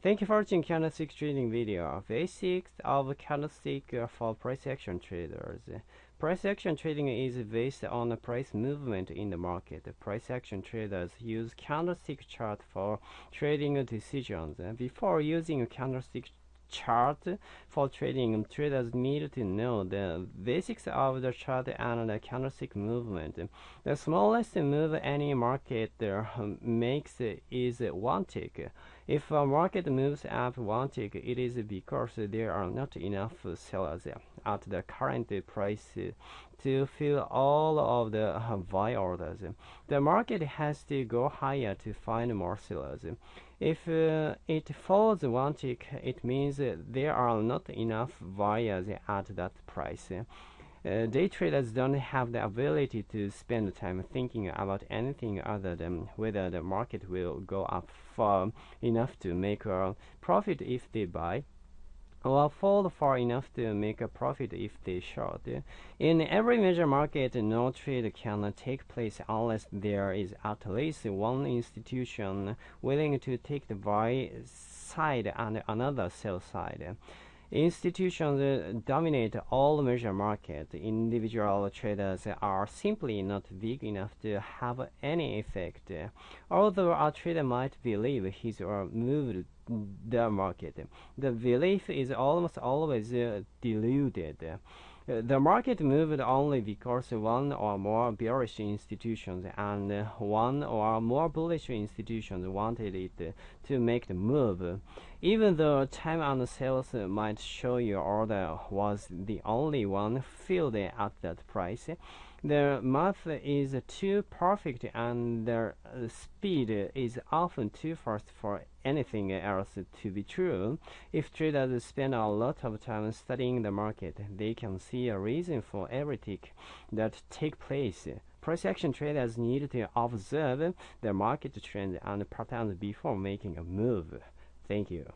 Thank you for watching candlestick trading video. Basics of candlestick for price action traders. Price action trading is based on price movement in the market. Price action traders use candlestick chart for trading decisions. Before using a candlestick chart for trading, traders need to know the basics of the chart and the candlestick movement. The smallest move any market uh, makes is one tick. If a market moves up one tick, it is because there are not enough sellers at the current price to fill all of the buy orders. The market has to go higher to find more sellers. If uh, it falls one tick, it means there are not enough buyers at that price. Uh, day traders don't have the ability to spend time thinking about anything other than whether the market will go up far enough to make a profit if they buy or fall far enough to make a profit if they short. In every major market, no trade can take place unless there is at least one institution willing to take the buy side and another sell side. Institutions dominate all major markets. Individual traders are simply not big enough to have any effect. Although a trader might believe he's or moved the market, the belief is almost always uh, diluted. The market moved only because one or more bearish institutions and one or more bullish institutions wanted it to make the move. Even though time and sales might show your order was the only one filled at that price, the math is too perfect and the speed is often too fast for anything else to be true. If traders spend a lot of time studying the market, they can see a reason for every tick that take place. Price action traders need to observe the market trend and patterns before making a move. Thank you.